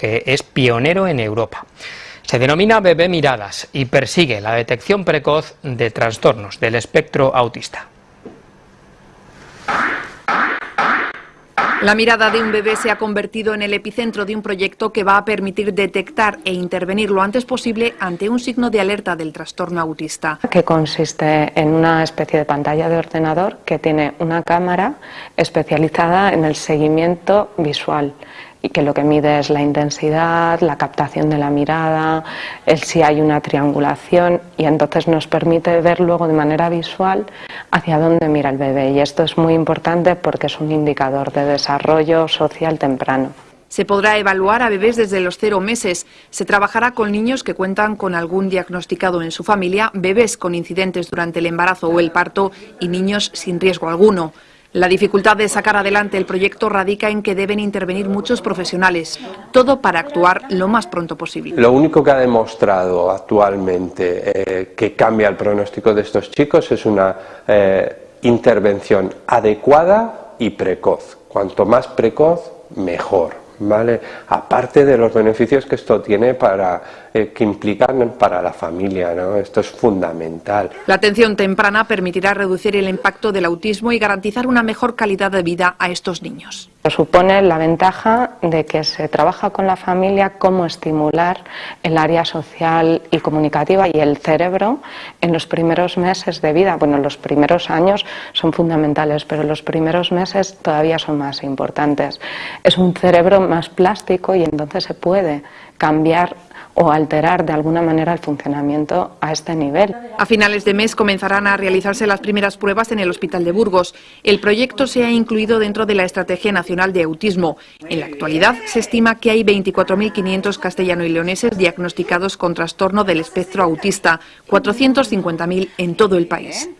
que es pionero en Europa. Se denomina Bebé Miradas y persigue la detección precoz de trastornos del espectro autista. La mirada de un bebé se ha convertido en el epicentro de un proyecto que va a permitir detectar e intervenir lo antes posible ante un signo de alerta del trastorno autista. Que consiste en una especie de pantalla de ordenador que tiene una cámara especializada en el seguimiento visual y que lo que mide es la intensidad, la captación de la mirada, el si hay una triangulación y entonces nos permite ver luego de manera visual hacia dónde mira el bebé y esto es muy importante porque es un indicador de desarrollo social temprano. Se podrá evaluar a bebés desde los cero meses. Se trabajará con niños que cuentan con algún diagnosticado en su familia, bebés con incidentes durante el embarazo o el parto y niños sin riesgo alguno. La dificultad de sacar adelante el proyecto radica en que deben intervenir muchos profesionales, todo para actuar lo más pronto posible. Lo único que ha demostrado actualmente eh, que cambia el pronóstico de estos chicos es una eh, intervención adecuada y precoz. Cuanto más precoz, mejor. ¿Vale? Aparte de los beneficios que esto tiene para, eh, que implican para la familia, ¿no? Esto es fundamental. La atención temprana permitirá reducir el impacto del autismo y garantizar una mejor calidad de vida a estos niños. Supone la ventaja de que se trabaja con la familia cómo estimular el área social y comunicativa y el cerebro en los primeros meses de vida. Bueno, los primeros años son fundamentales, pero los primeros meses todavía son más importantes. Es un cerebro más plástico y entonces se puede cambiar o alterar de alguna manera el funcionamiento a este nivel. A finales de mes comenzarán a realizarse las primeras pruebas en el Hospital de Burgos. El proyecto se ha incluido dentro de la Estrategia Nacional de Autismo. En la actualidad se estima que hay 24.500 castellano y leoneses diagnosticados con trastorno del espectro autista, 450.000 en todo el país.